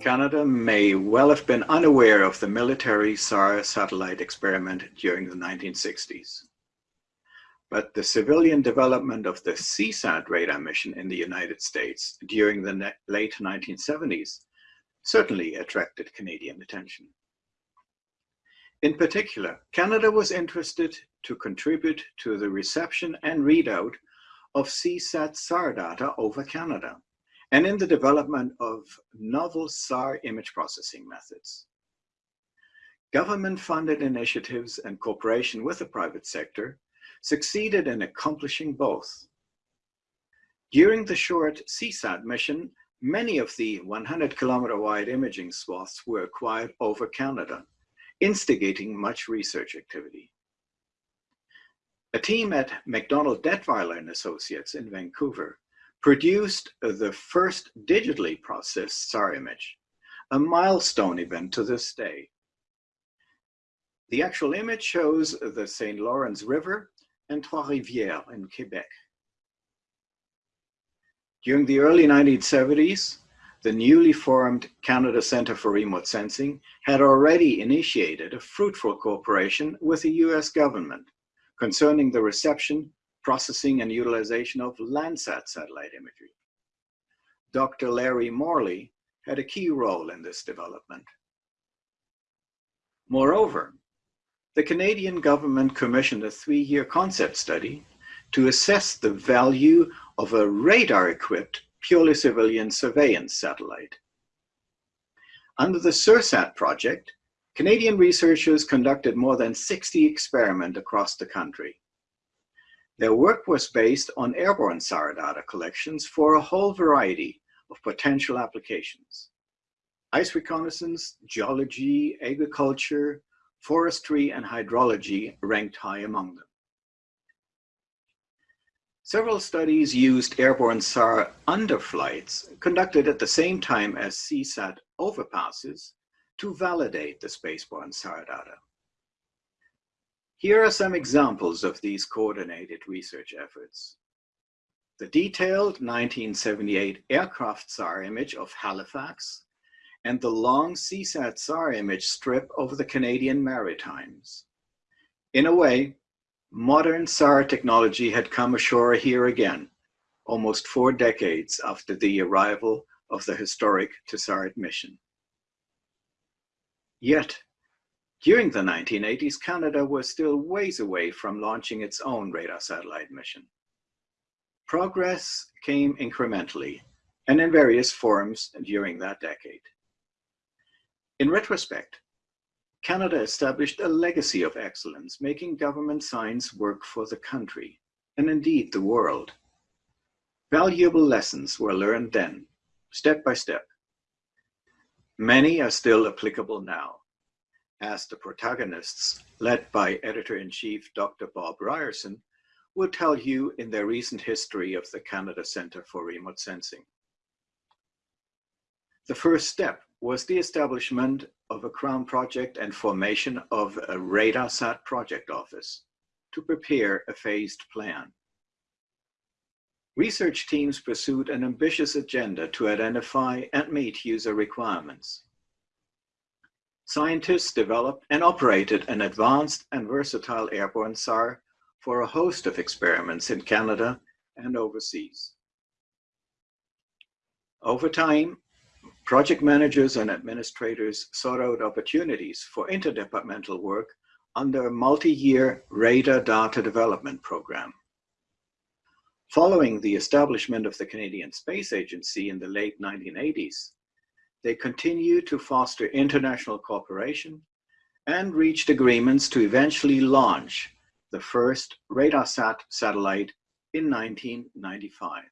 Canada may well have been unaware of the military SAR satellite experiment during the 1960s. But the civilian development of the Seasat radar mission in the United States during the late 1970s certainly attracted Canadian attention. In particular, Canada was interested to contribute to the reception and readout of Seasat SAR data over Canada and in the development of novel SAR image processing methods. Government-funded initiatives and cooperation with the private sector succeeded in accomplishing both. During the short Seasat mission, many of the 100 kilometer wide imaging swaths were acquired over Canada, instigating much research activity. A team at MacDonald Dettwiler and Associates in Vancouver produced the first digitally processed SAR image, a milestone event to this day. The actual image shows the St. Lawrence River and Trois-Rivières in Quebec. During the early 1970s, the newly formed Canada Centre for Remote Sensing had already initiated a fruitful cooperation with the US government concerning the reception processing and utilization of Landsat satellite imagery. Dr. Larry Morley had a key role in this development. Moreover, the Canadian government commissioned a three-year concept study to assess the value of a radar-equipped purely civilian surveillance satellite. Under the SURSAT project, Canadian researchers conducted more than 60 experiments across the country. Their work was based on airborne SAR data collections for a whole variety of potential applications. Ice reconnaissance, geology, agriculture, forestry, and hydrology ranked high among them. Several studies used airborne SAR underflights conducted at the same time as Seasat overpasses to validate the spaceborne SAR data. Here are some examples of these coordinated research efforts. The detailed 1978 aircraft SAR image of Halifax and the long Seasat SAR image strip over the Canadian Maritimes. In a way, modern SAR technology had come ashore here again, almost four decades after the arrival of the historic Tizard mission. Yet, during the 1980s, Canada was still ways away from launching its own radar satellite mission. Progress came incrementally and in various forms during that decade. In retrospect, Canada established a legacy of excellence, making government science work for the country, and indeed the world. Valuable lessons were learned then, step by step. Many are still applicable now as the protagonists, led by editor-in-chief Dr. Bob Ryerson, will tell you in their recent history of the Canada Centre for Remote Sensing. The first step was the establishment of a Crown project and formation of a RadarSat project office to prepare a phased plan. Research teams pursued an ambitious agenda to identify and meet user requirements scientists developed and operated an advanced and versatile airborne SAR for a host of experiments in Canada and overseas. Over time, project managers and administrators sought out opportunities for interdepartmental work under a multi-year radar data development program. Following the establishment of the Canadian Space Agency in the late 1980s, they continued to foster international cooperation and reached agreements to eventually launch the first RadarSat satellite in 1995.